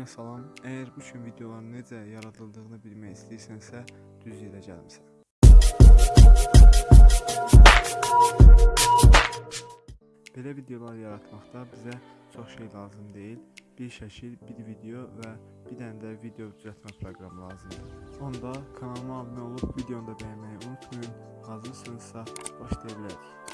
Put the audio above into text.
Hamıya salam. Əgər bu gün videoların necə yaradıldığını bilmək istəyirsənsə, düz yerə gəlmisən. Belə videolar yaratmaqda bizə çox şey lazım deyil. Bir şəkil, bir video və bir dənə də video düzəltmə proqramı lazımdır. Onda kanalıma abunə olub videonu da bəyənməyi unutmayın. Hazırsınızsa başlaya bilərik.